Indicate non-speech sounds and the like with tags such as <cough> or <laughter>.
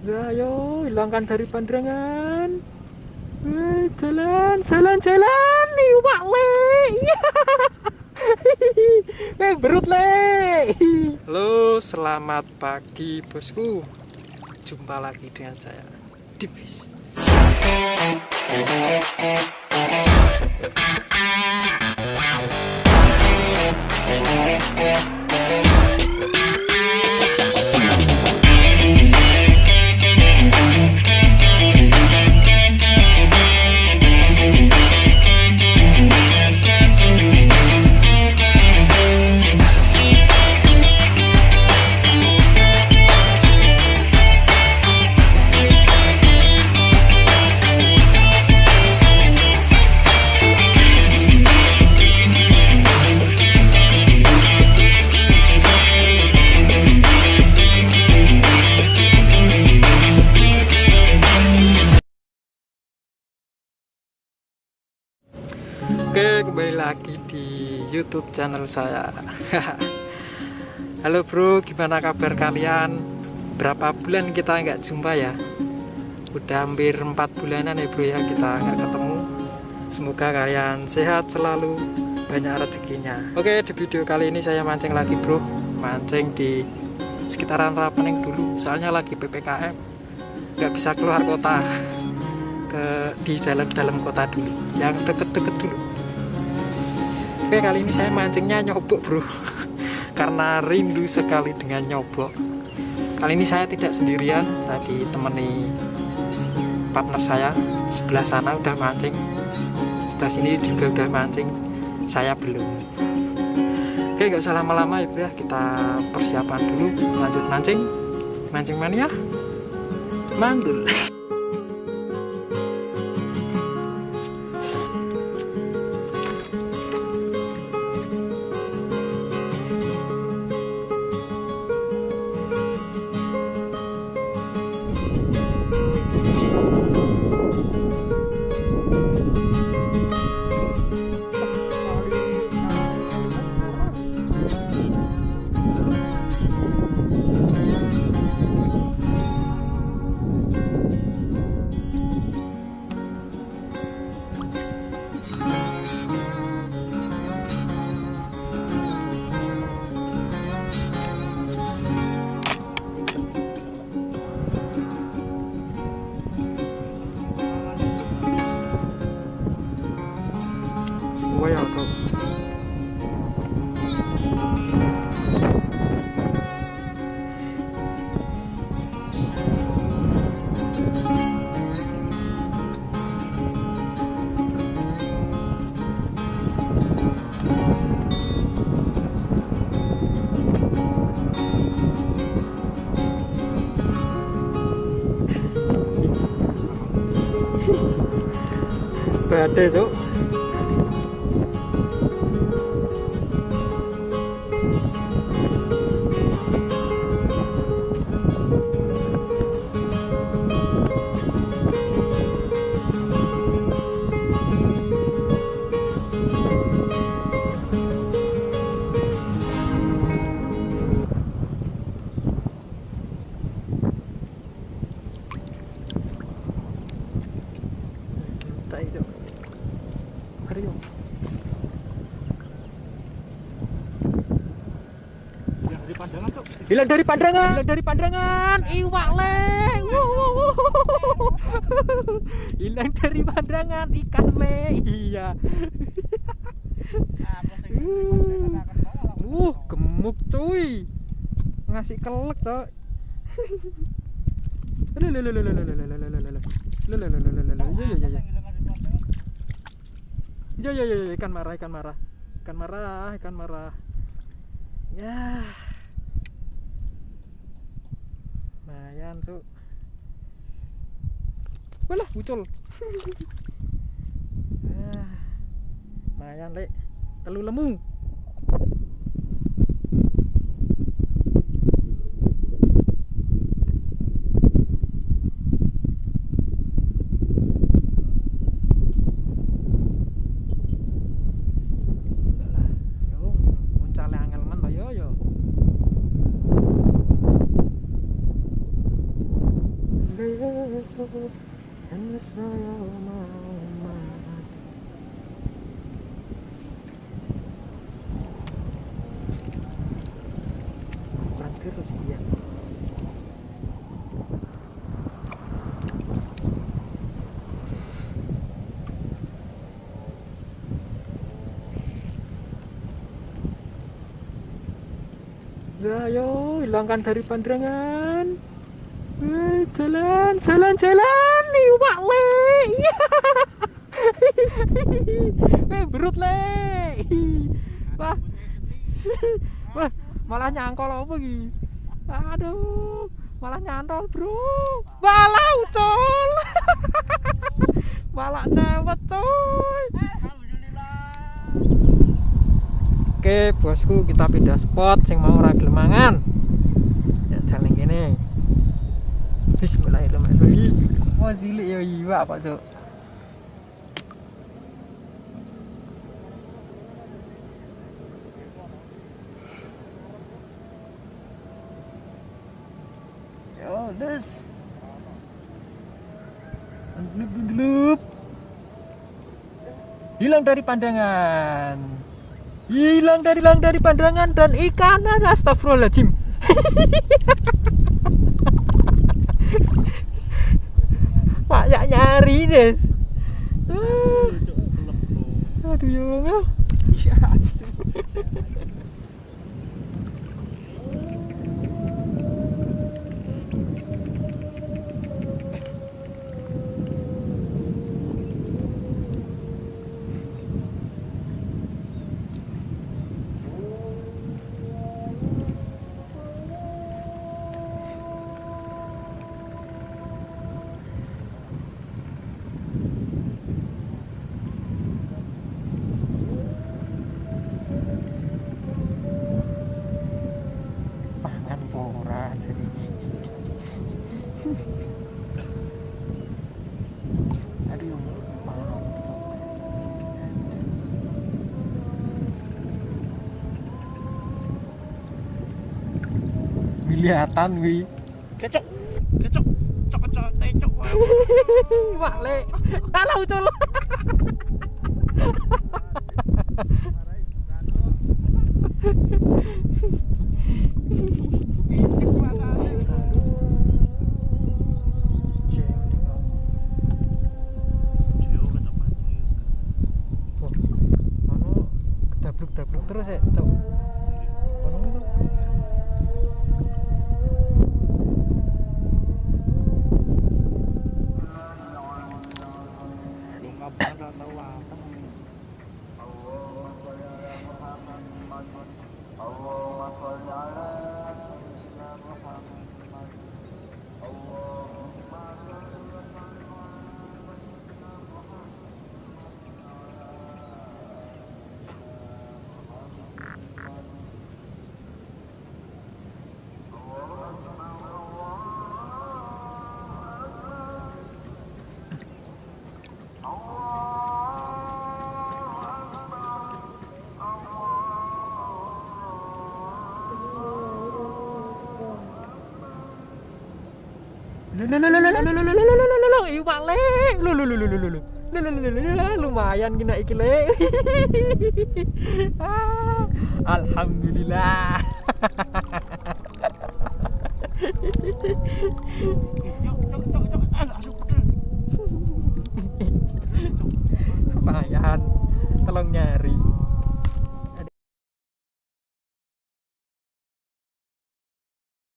Ya, ayo hilangkan dari pandangan. Eh, jalan, jalan, jalan. Iwak le. Iya. <laughs> Eh, berut le. Halo, selamat pagi bosku. Jumpa lagi dengan saya, Divis. Oke, kembali lagi di YouTube channel saya. <laughs> Halo bro, gimana kabar kalian? Berapa bulan kita nggak jumpa ya? Udah hampir 4 bulanan ya bro ya kita nggak ketemu. Semoga kalian sehat selalu, banyak rezekinya. Oke, di video kali ini saya mancing lagi bro, mancing di sekitaran Rapening dulu. Soalnya lagi ppkm, nggak bisa keluar kota <laughs> ke di dalam-dalam kota dulu, yang deket-deket dulu. Oke kali ini saya mancingnya nyobok bro. <laughs> Karena rindu sekali dengan nyobok. Kali ini saya tidak sendirian Saya ditemani partner saya. Sebelah sana udah mancing Sebelah sini juga udah mancing Saya belum. Oke gak usah lama-lama ya bro. Kita persiapan dulu Lanjut mancing. Mancing mania? Mantul <laughs> quay vào cầu Tê chỗ Hilang dari pandangan. Hilang dari pandangan. Iwak le. Wuh, wuh, wuh. Hilang dari pandangan ikan le. Iya. Uh, gemuk cuy. Ngasih kelek, Cok. Ya ya ya ya ikan marah ikan marah ikan marah ikan marah ya lumayan tuh Walah muncul <laughs> ya lumayan lek. Telu lemu and the ayo hilangkan dari pandangan. Eh, jalan, jalan, jalan, iwak le. Iya. <laughs> Eh, berut le. Wah, <laughs> wah, malah nyangkol apa iki? Aduh, malah nyantol, Bro. Malah ucul. <laughs> malah cewek, coy. Oke bosku kita pindah spot sing mau ora gelem mangan. Ya jalan kene. Bismillahirrahmanirrahim. Wah cilik ya iwak Pak Cuk. Yo, this. Bendelup, bendelup. Hilang dari pandangan hilang dari hilang dari pandangan dan ikanan astagfirullahaladzim <laughs> いいです。Aduh, ya bang ya. Iya, kelihatan wi kecok kecok cok cok tecok wak le dalau colo terus ya cok Allahumma ala Lu lu lu lu lu lu. Lumayan kena iki Alhamdulillah.